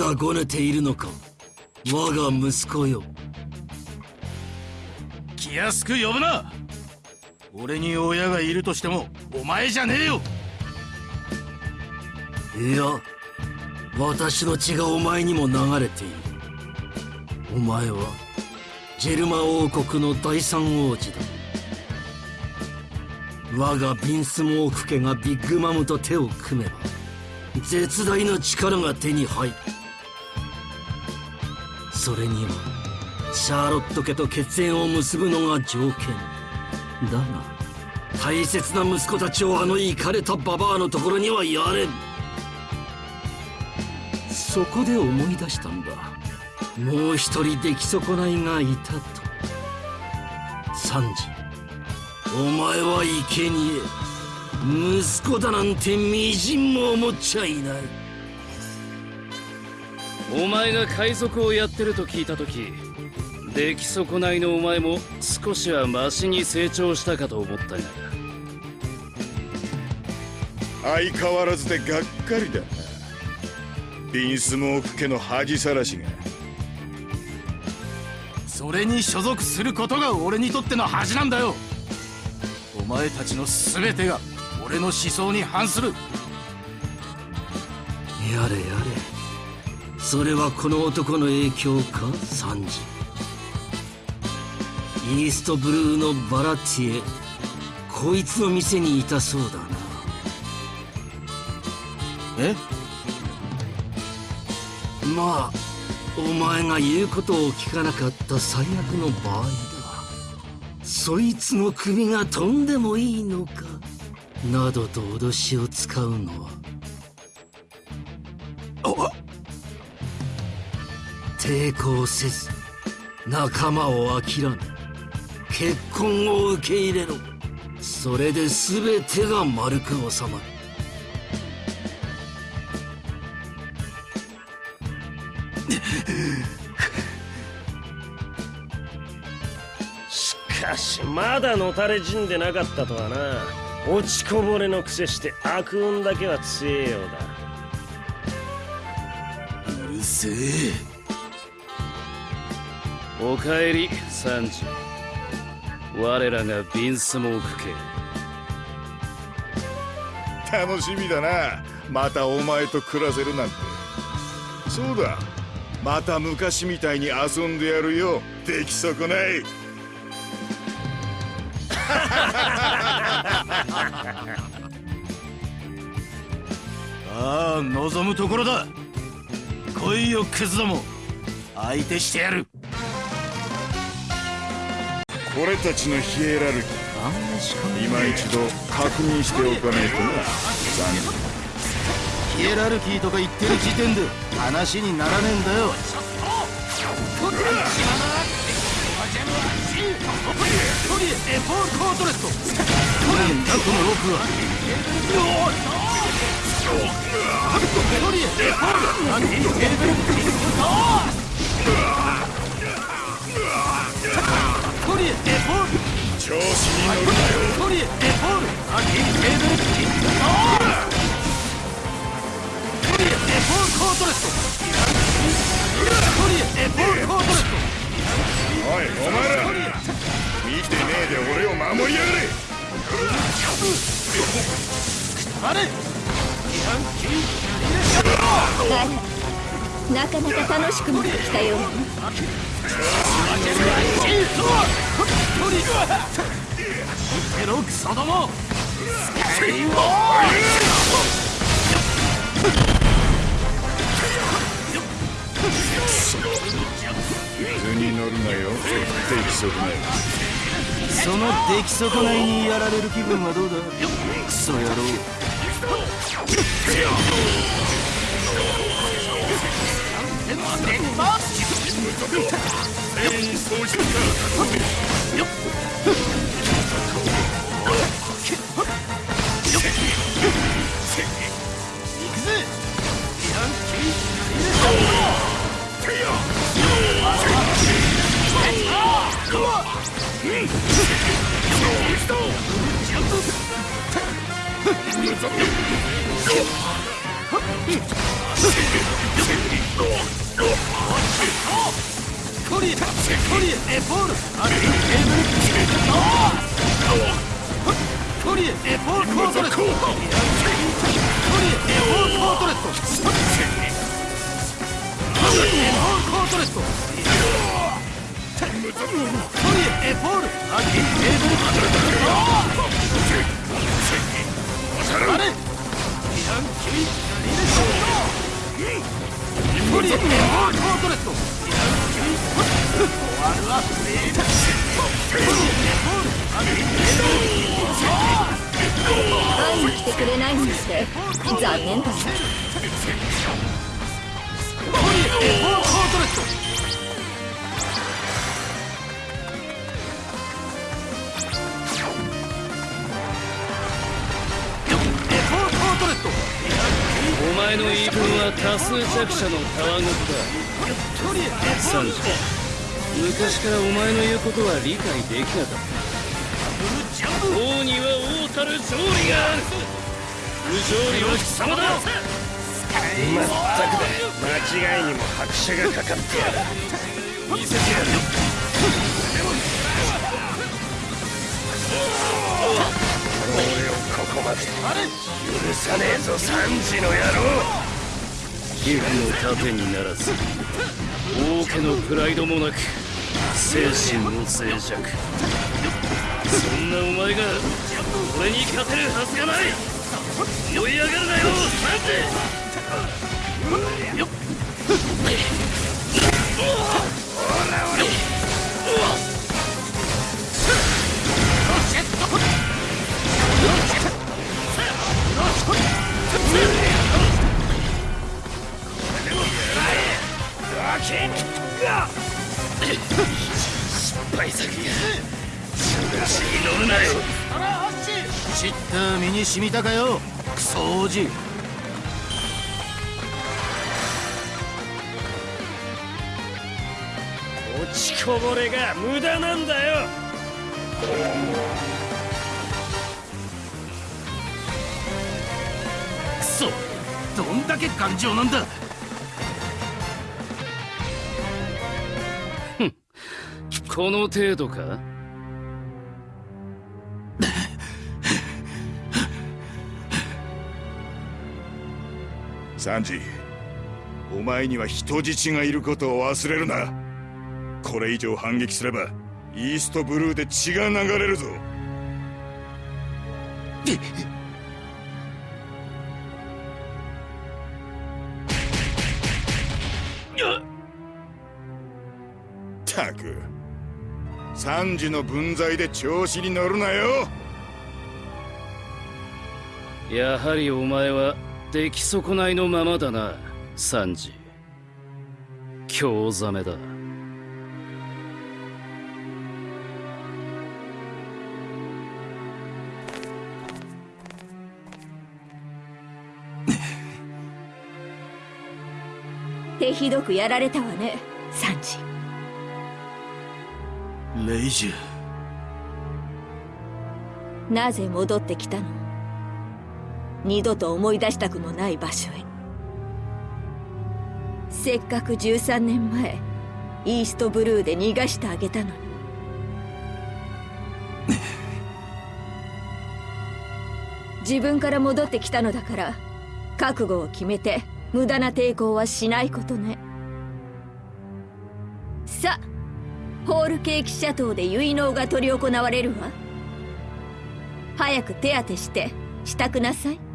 だごねているのか。我が息子よ。気安く呼ぶな。俺に親がいるとしてもお前じゃねえよ。いや私の血がお前にも流れている。お前はジェルマ王国の第三王子だ。我がビンスモーク家がビッグマムと手を組めば絶大な力が手に入るそれにはシャーロット家と血縁を結ぶのが条件。だが大切な息子たちをあのイかれたババアのところにはやれん。そこで思い出したんだ。もう一人出来損ないがいたと。サンジお前は生贄。息子だなんてみじんも思っちゃいない。お前が海賊をやってると聞いた時出来損ないのお前も少しはマシに成長したかと思ったが相変わらずでがっかりだな。ビンスモーク家の恥さらしが。それに所属することが俺にとっての恥なんだよ。お前たちの全てが俺の思想に反する。やれやれそれはこの男の影響か？サンジ。イーストブルーのバラティエ。こいつの店にいたそうだな。え？まあお前が言うことを聞かなかった最悪の場合だ。そいつの首が飛んでもいいのか？などと脅しを使うのは抵抗せず仲間を諦め結婚を受け入れろ。それで全てが丸く収まる。しかしまだのたれ死んでなかったとはな。落ちこぼれのくせして悪運だけは強えよううるせえおかえりサンジ。我らがビンスモーク家。楽しみだな。またお前と暮らせるなんて。そうだ。また昔みたいに遊んでやるよ。出来損ない。ああ望むところだ。来いよクズども。相手してやるこれたちのヒエラルキー今一度確認しておかないとな。残念。ヒエラルキーとか言ってる時点で。話にならねえんだよエフォールコートレット。なんだこのロープはト。リエエフォールアンティテーブルト。リエなよトリエエフォールアンティテーブルトリエエフォールコートレットトリエエフォールコートレットおいお前ら見てねえで俺を守りやがれあれなかなか楽しくなってきたよ。うねクソどもスカイウォ図に乗るなよ出来損ないその出来損ないにやられる。気分はどうだクソ野郎 Oh! コリエコリエエポールアクティブケーブルコリエエポールコートレットコリエエポールコートレットコリエエポールコートレットコリエエポールアクティブケーブルあれ？イランキミリレションコリエエポールコートレットイランキミ終わるわフリーコリエエポークティブケーブル会いに来てくれないにして。残念だなは多数弱者のたわごとだ。コリエエポーサンジ昔からお前の言うことは理解できなかった。王には王たる勝利がある。不条理は貴様だ。まったくだ。間違いにも拍車がかかってやる。見せてやる。俺をここまで許さねえぞサンジの野郎皮膚の盾にならず王家のプライドもなく精神も静寂そんなお前が俺に勝てるはずがない。追い上がるなよサンジ。失に染みたかよ。クソ王子。落ちこぼれが無駄なんだよ。クソ。どんだけ頑丈なんだ。この程度か？サンジお前には人質がいることを忘れるな。これ以上反撃すればイーストブルーで血が流れるぞ。ったくサンジの分際で調子に乗るなよ。やはりお前は出来損ないのままだなサンジ。興ざめだ。手ひどくやられたわねサンジ。レイジュ。なぜ戻ってきたの？二度と思い出したくもない場所へ。せっかく13年前イーストブルーで逃がしてあげたのに。自分から戻ってきたのだから覚悟を決めて無駄な抵抗はしないことね。さあホールケーキシャトーで結納が執り行われるわ。早く手当てして支度なさい。